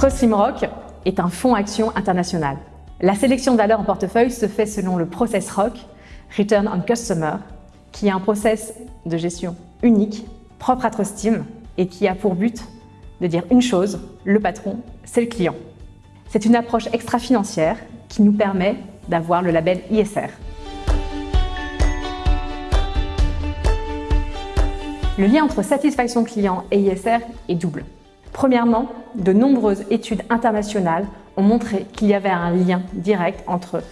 Trust Rock est un fonds action international. La sélection de valeurs en portefeuille se fait selon le process ROC, Return on Customer, qui est un process de gestion unique, propre à Trustim et qui a pour but de dire une chose, le patron, c'est le client. C'est une approche extra-financière qui nous permet d'avoir le label ISR. Le lien entre satisfaction client et ISR est double. Premièrement, de nombreuses études internationales ont montré qu'il y avait un lien direct entre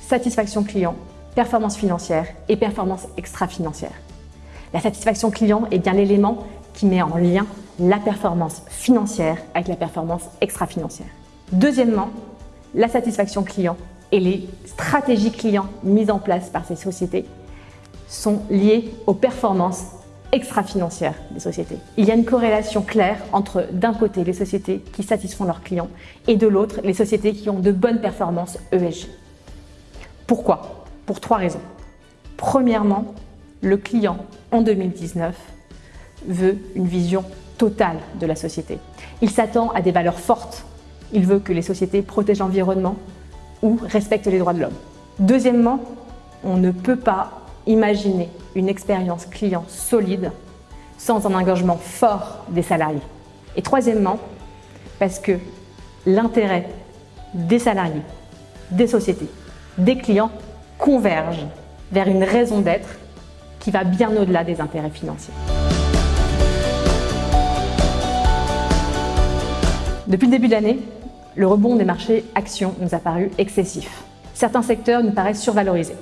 satisfaction client, performance financière et performance extra-financière. La satisfaction client est bien l'élément qui met en lien la performance financière avec la performance extra-financière. Deuxièmement, la satisfaction client et les stratégies clients mises en place par ces sociétés sont liées aux performances extra-financières des sociétés. Il y a une corrélation claire entre d'un côté les sociétés qui satisfont leurs clients et de l'autre les sociétés qui ont de bonnes performances ESG. Pourquoi? Pour trois raisons. Premièrement, le client en 2019 veut une vision totale de la société. Il s'attend à des valeurs fortes. Il veut que les sociétés protègent l'environnement ou respectent les droits de l'homme. Deuxièmement, on ne peut pas imaginer une expérience client solide sans un engagement fort des salariés. Et troisièmement, parce que l'intérêt des salariés, des sociétés, des clients converge vers une raison d'être qui va bien au-delà des intérêts financiers. Depuis le début de l'année, le rebond des marchés actions nous a paru excessif. Certains secteurs nous paraissent survalorisés.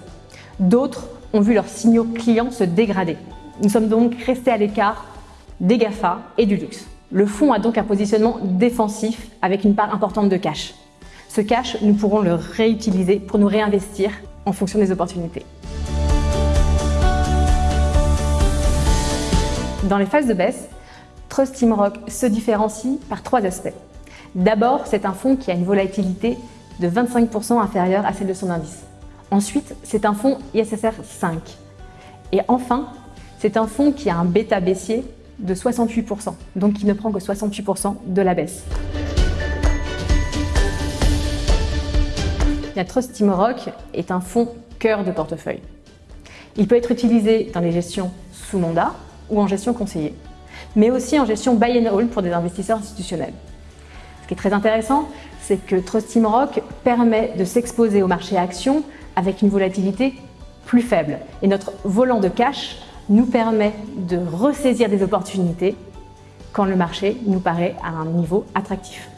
D'autres ont vu leurs signaux clients se dégrader. Nous sommes donc restés à l'écart des GAFA et du luxe. Le fonds a donc un positionnement défensif avec une part importante de cash. Ce cash, nous pourrons le réutiliser pour nous réinvestir en fonction des opportunités. Dans les phases de baisse, Trust Team Rock se différencie par trois aspects. D'abord, c'est un fonds qui a une volatilité de 25% inférieure à celle de son indice. Ensuite, c'est un fonds ISSR 5. Et enfin, c'est un fonds qui a un bêta baissier de 68%, donc qui ne prend que 68% de la baisse. Trust Team Rock est un fonds cœur de portefeuille. Il peut être utilisé dans les gestions sous mandat ou en gestion conseillée, mais aussi en gestion buy and hold pour des investisseurs institutionnels. Ce qui est très intéressant, c'est que Trust Team Rock permet de s'exposer au marché actions avec une volatilité plus faible. Et notre volant de cash nous permet de ressaisir des opportunités quand le marché nous paraît à un niveau attractif.